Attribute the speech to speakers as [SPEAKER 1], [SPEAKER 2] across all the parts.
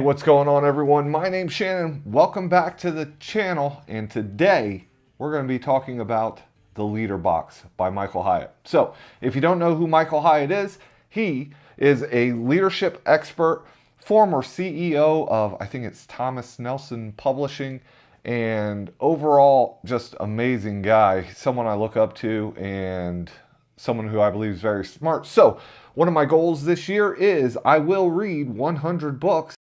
[SPEAKER 1] what's going on everyone? My name's Shannon. Welcome back to the channel. And today we're going to be talking about The Leader Box by Michael Hyatt. So if you don't know who Michael Hyatt is, he is a leadership expert, former CEO of, I think it's Thomas Nelson Publishing, and overall just amazing guy, someone I look up to and someone who I believe is very smart. So one of my goals this year is I will read 100 books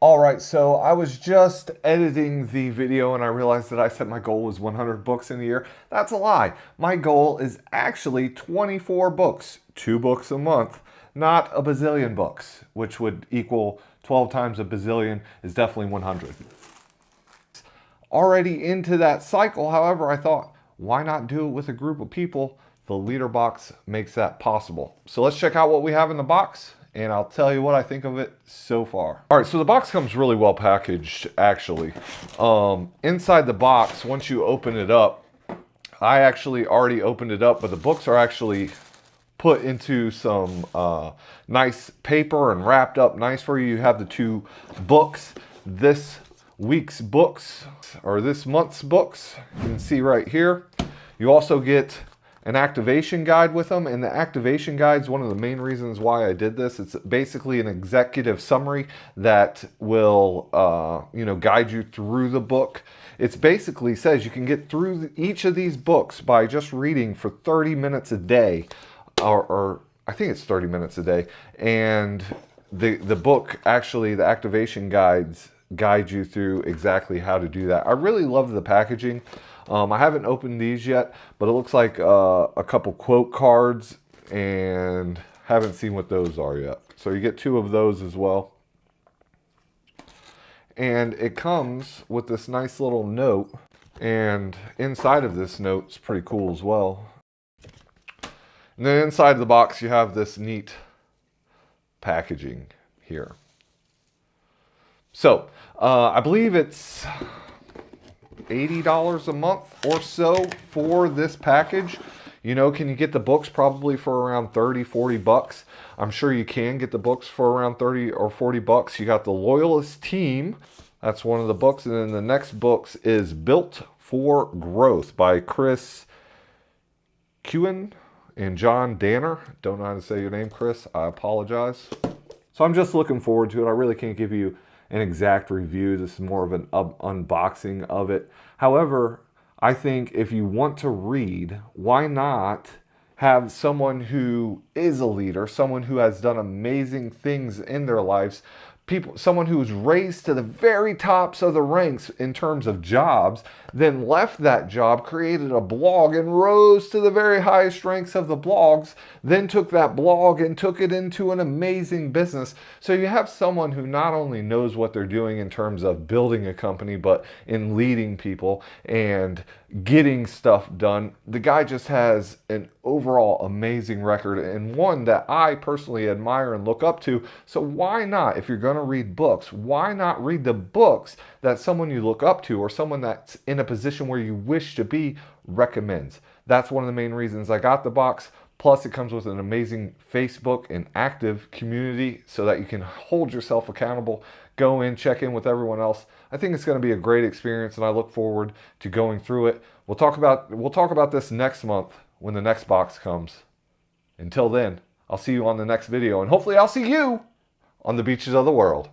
[SPEAKER 1] all right, so I was just editing the video and I realized that I said my goal was 100 books in a year. That's a lie. My goal is actually 24 books, two books a month, not a bazillion books, which would equal 12 times a bazillion is definitely 100. Already into that cycle, however, I thought, why not do it with a group of people? The leader box makes that possible. So let's check out what we have in the box and I'll tell you what I think of it so far. All right, so the box comes really well packaged, actually. Um, inside the box, once you open it up, I actually already opened it up, but the books are actually put into some uh, nice paper and wrapped up nice for you. You have the two books. This week's books, or this month's books, you can see right here. You also get an activation guide with them. And the activation guide is one of the main reasons why I did this. It's basically an executive summary that will, uh, you know, guide you through the book. It's basically says you can get through each of these books by just reading for 30 minutes a day, or, or I think it's 30 minutes a day. And the, the book, actually, the activation guides guide you through exactly how to do that. I really love the packaging. Um, I haven't opened these yet, but it looks like uh, a couple quote cards and haven't seen what those are yet. So you get two of those as well. And it comes with this nice little note. And inside of this note is pretty cool as well. And then inside the box, you have this neat packaging here. So uh, I believe it's $80 a month or so for this package. You know, can you get the books probably for around 30, 40 bucks? I'm sure you can get the books for around 30 or 40 bucks. You got the Loyalist Team. That's one of the books. And then the next books is Built for Growth by Chris Kuenne and John Danner. Don't know how to say your name, Chris. I apologize. So I'm just looking forward to it. I really can't give you an exact review. This is more of an unboxing of it. However, I think if you want to read, why not have someone who is a leader, someone who has done amazing things in their lives, people, someone who was raised to the very tops of the ranks in terms of jobs, then left that job, created a blog and rose to the very highest ranks of the blogs, then took that blog and took it into an amazing business. So you have someone who not only knows what they're doing in terms of building a company, but in leading people and getting stuff done. The guy just has an overall amazing record and one that I personally admire and look up to. So why not, if you're going to read books, why not read the books that someone you look up to or someone that's in a position where you wish to be recommends? That's one of the main reasons I got the box. Plus, it comes with an amazing Facebook and active community so that you can hold yourself accountable, go in, check in with everyone else. I think it's going to be a great experience and I look forward to going through it. We'll talk about we'll talk about this next month when the next box comes. Until then, I'll see you on the next video and hopefully I'll see you on the beaches of the world.